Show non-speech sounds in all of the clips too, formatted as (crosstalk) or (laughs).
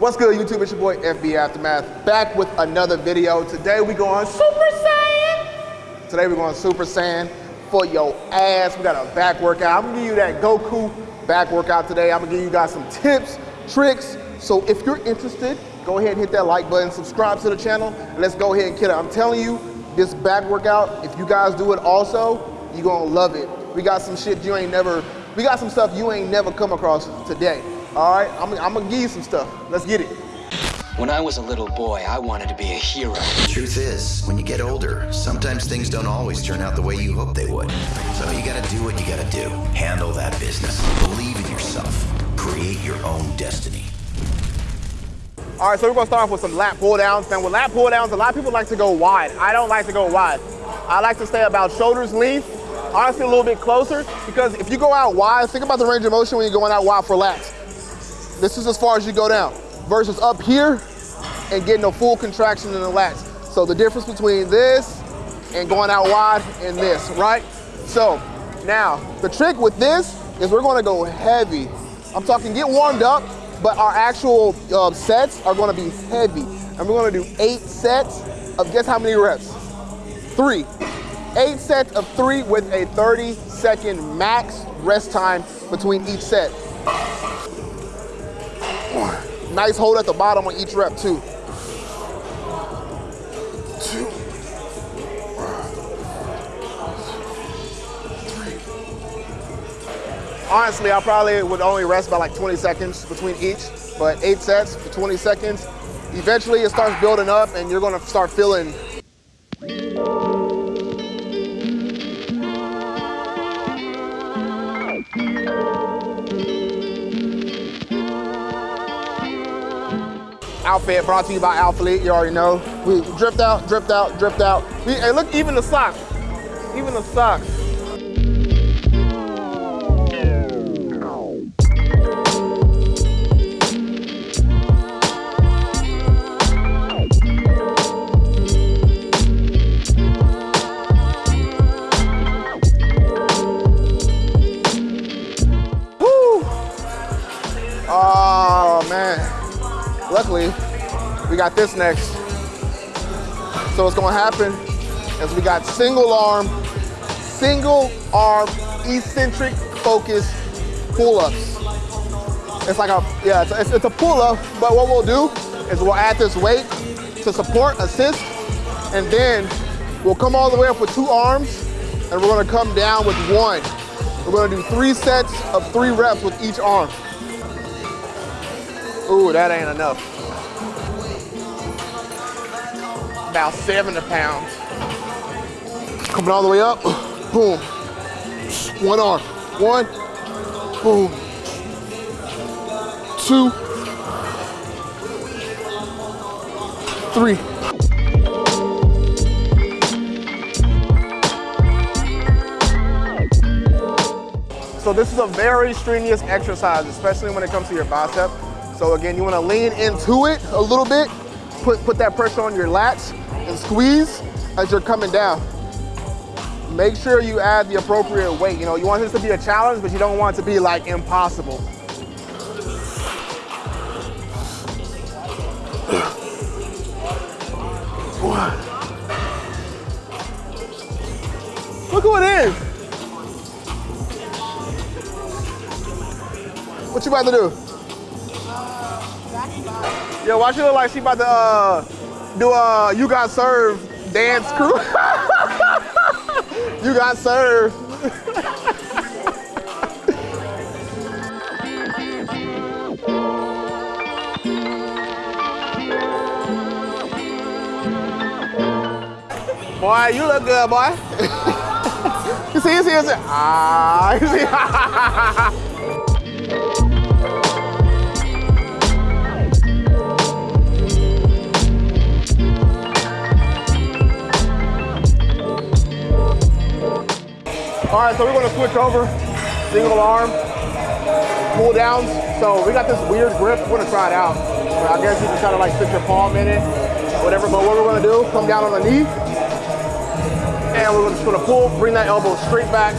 What's good, YouTube? It's your boy FB Aftermath, back with another video. Today we going Super Saiyan. Today we're going Super Saiyan for your ass. We got a back workout. I'm gonna give you that Goku back workout today. I'm gonna give you guys some tips, tricks. So if you're interested, go ahead and hit that like button, subscribe to the channel, and let's go ahead and kill it. I'm telling you, this back workout, if you guys do it also, you're gonna love it. We got some shit you ain't never, we got some stuff you ain't never come across today. All right, I'm, I'm gonna give you some stuff. Let's get it. When I was a little boy, I wanted to be a hero. The truth is, when you get older, sometimes things don't always turn out the way you hope they would. So you gotta do what you gotta do. Handle that business. Believe in yourself. Create your own destiny. All right, so we're gonna start off with some lat pull downs. Now with lat pull downs, a lot of people like to go wide. I don't like to go wide. I like to stay about shoulders length, honestly a little bit closer, because if you go out wide, think about the range of motion when you're going out wide for lats. This is as far as you go down, versus up here and getting a full contraction in the lats. So the difference between this and going out wide and this, right? So now, the trick with this is we're gonna go heavy. I'm talking get warmed up, but our actual um, sets are gonna be heavy. And we're gonna do eight sets of guess how many reps? Three. Eight sets of three with a 30 second max rest time between each set. Nice hold at the bottom on each rep too. Two. Honestly, I probably would only rest by like 20 seconds between each, but eight sets for 20 seconds. Eventually it starts building up and you're gonna start feeling outfit brought to you by Alphalete, you already know. We dripped out, dripped out, dripped out. We, hey, look, even the socks, even the socks. Got this next. So what's gonna happen is we got single arm, single arm, eccentric focus pull-ups. It's like a, yeah, it's, it's, a pull-up, but what we'll do is we'll add this weight to support, assist, and then we'll come all the way up with two arms, and we're gonna come down with one. We're gonna do three sets of three reps with each arm. Ooh, that ain't enough. About 70 pounds. Coming all the way up, boom. One arm, one, boom. Two, three. So this is a very strenuous exercise, especially when it comes to your bicep. So again, you wanna lean into it a little bit, put, put that pressure on your lats and squeeze as you're coming down. Make sure you add the appropriate weight. You know, you want this to be a challenge, but you don't want it to be like impossible. Look who it is. What you about to do? Yo, why she look like she about to uh, do uh, You Got Served dance crew? (laughs) you got served. (laughs) boy, you look good, boy. (laughs) you see, you see, you see. Ah, you see. All right, so we're gonna switch over, single arm, pull downs. So we got this weird grip, we're gonna try it out. I guess you can kind of like stick your palm in it, whatever, but what we're gonna do, come down on the knee, and we're just gonna pull, bring that elbow straight back.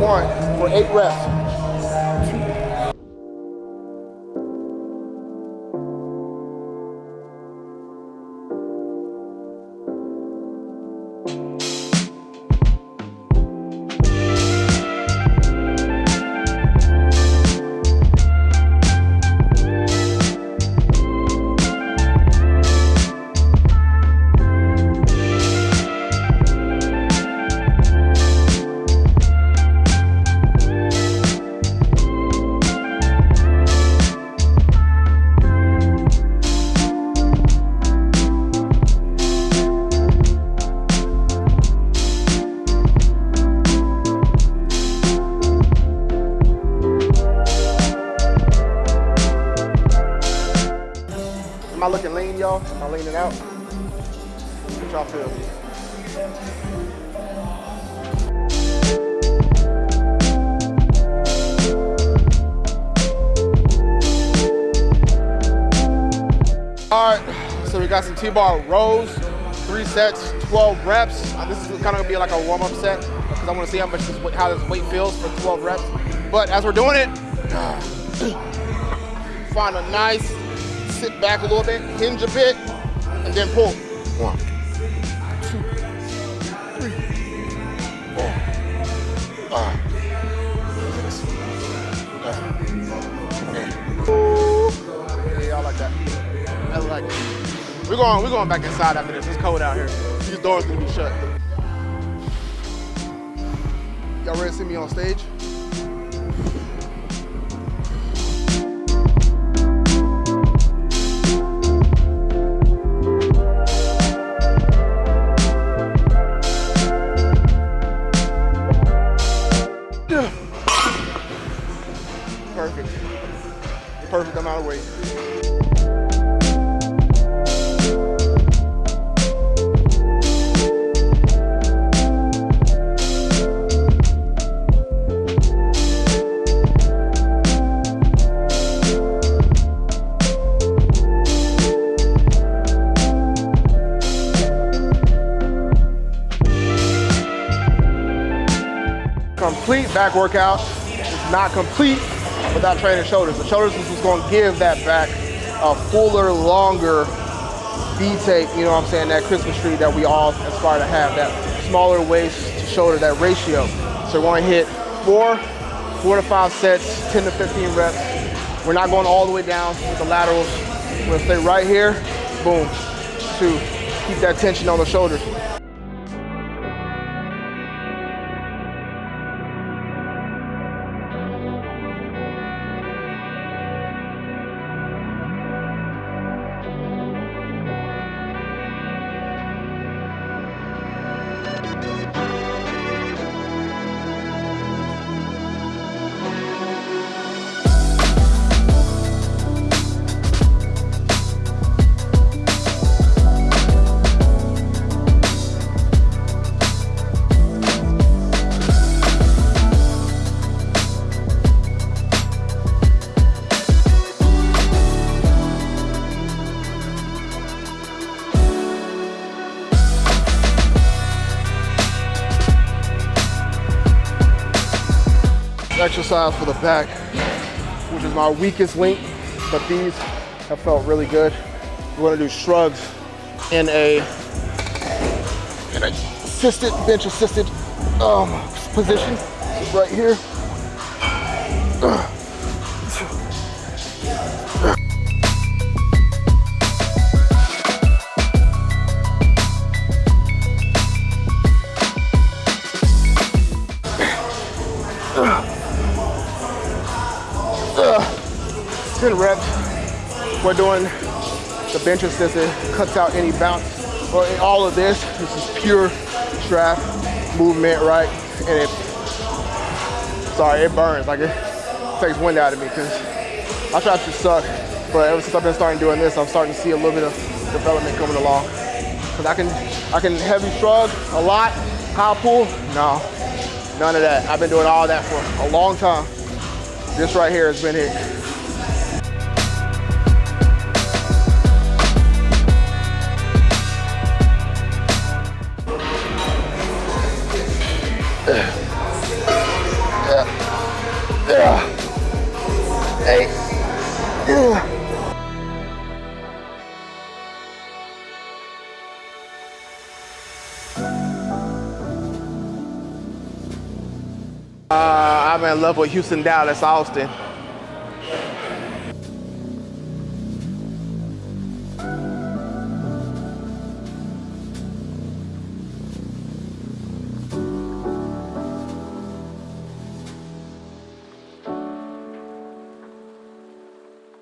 One, for eight reps. Leaning out? What y'all feel? All right, so we got some T-bar rows, three sets, 12 reps. Uh, this is kind of gonna be like a warm-up set because I want to see how much this, how this weight feels for 12 reps. But as we're doing it, (clears throat) find a nice, sit back a little bit, hinge a bit, and then pull. One, two, three, four, five, six, seven, eight. Yeah, I like that. Like. We're going, we're going back inside after this. It's cold out here. These doors gonna be shut. Y'all ready to see me on stage? Perfect amount of weight. complete back workout is not complete without training shoulders. The shoulders is going to give that back a fuller, longer V-tape, you know what I'm saying, that Christmas tree that we all aspire to have, that smaller waist to shoulder, that ratio. So we're to hit four, four to five sets, 10 to 15 reps. We're not going all the way down with the laterals. We're to stay right here, boom, two. Keep that tension on the shoulders. For the back, which is my weakest link, but these have felt really good. We're gonna do shrugs in a, in a assisted, bench assisted um, position, right here. We're doing the bench assisted, cuts out any bounce. Or all of this, this is pure trap movement, right? And it, sorry, it burns. Like it takes wind out of me because my traps just suck. But ever since I've been starting doing this, I'm starting to see a little bit of development coming along. Cause I can, I can heavy shrug a lot, high pull, no, none of that. I've been doing all that for a long time. This right here has been it. Uh, I'm in love with Houston, Dallas, Austin.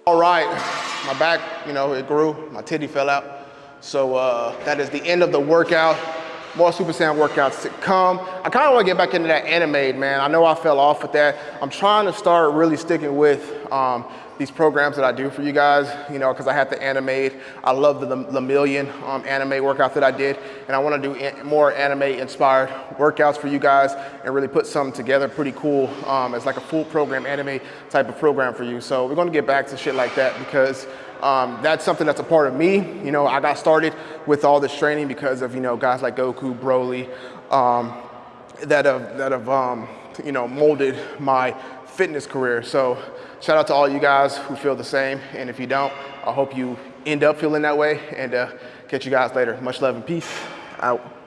All right, my back, you know, it grew, my titty fell out. So uh, that is the end of the workout. More Super Saiyan workouts to come. I kind of want to get back into that animated, man. I know I fell off with that. I'm trying to start really sticking with um, these programs that I do for you guys, you know, because I have to animate. I love the Lemillion um, anime workout that I did, and I want to do more anime-inspired workouts for you guys and really put something together pretty cool um, as like a full program anime type of program for you. So we're going to get back to shit like that because um, that's something that's a part of me. You know, I got started with all this training because of, you know, guys like Goku, Broly, um, that have, that have um, you know, molded my fitness career. So shout out to all you guys who feel the same. And if you don't, I hope you end up feeling that way and uh, catch you guys later. Much love and peace. Out.